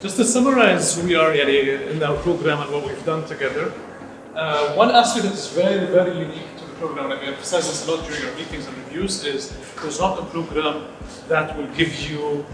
Just to summarize who we are at a, in our program and what we've done together, uh, one aspect that is very, very unique to the program, and we emphasize this a lot during our meetings and reviews, is there's not a program that will give you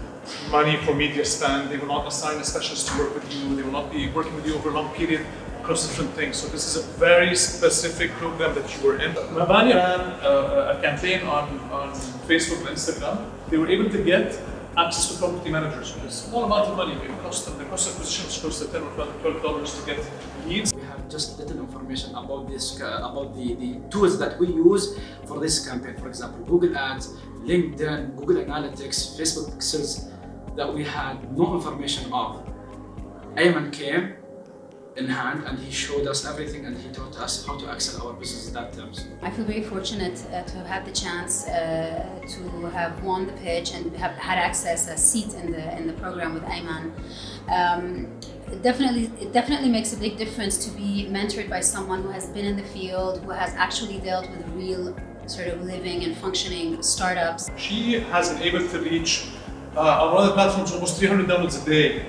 money for media spend, they will not assign a specialist to work with you, they will not be working with you over a long period across different things. So this is a very specific program that you were in. Mabani ran a, a campaign on, on Facebook and Instagram. They were able to get access to property managers with a small amount of money. It cost them, the cost of acquisition was close 10 or 12 dollars to get leads. We have just little information about this, uh, about the, the tools that we use for this campaign. For example, Google Ads, LinkedIn, Google Analytics, Facebook Pixels, that we had no information of. Ayman came in hand and he showed us everything and he taught us how to excel our business in that terms. I feel very fortunate uh, to have had the chance uh, to have won the pitch and have had access a seat in the in the program with Ayman. Um, it definitely, it definitely makes a big difference to be mentored by someone who has been in the field, who has actually dealt with real sort of living and functioning startups. She has been able to reach uh, on one of the platforms almost 300 downloads a day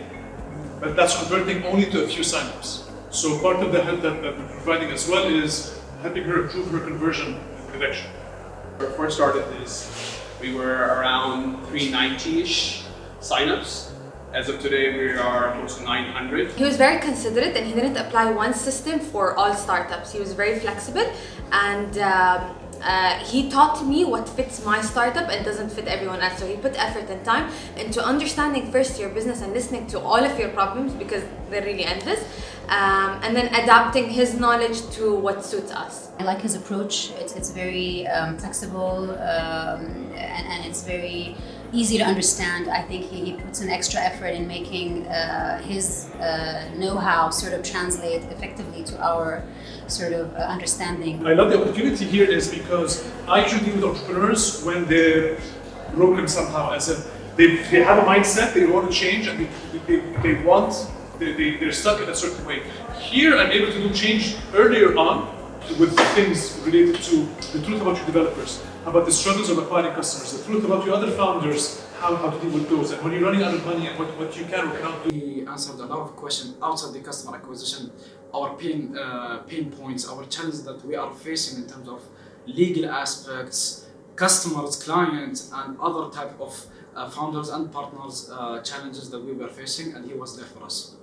but that's converting only to a few signups. So part of the help that, that we're providing as well is helping her improve her conversion direction. When we first started this, we were around 390-ish signups. As of today, we are close to 900. He was very considerate and he didn't apply one system for all startups. He was very flexible and um, uh, he taught me what fits my startup and doesn't fit everyone else. So he put effort and time into understanding first your business and listening to all of your problems because they're really endless. Um, and then adapting his knowledge to what suits us. I like his approach. It's, it's very um, flexible um, and, and it's very easy to understand. I think he, he puts an extra effort in making uh, his uh, know-how sort of translate effectively to our sort of uh, understanding. I love the opportunity here is because I usually deal with entrepreneurs when they're broken somehow, as if they, they have a mindset, they want to change, and they, they, they want, they, they, they're stuck in a certain way. Here I'm able to do change earlier on with things related to the truth about your developers, about the struggles of acquiring customers, the truth about your other founders, how, how to deal with those, and when you're running out of money and what, what you can or cannot do. We answered a lot of questions outside the customer acquisition, our pain, uh, pain points, our challenges that we are facing in terms of legal aspects, customers, clients, and other type of uh, founders and partners uh, challenges that we were facing, and he was there for us.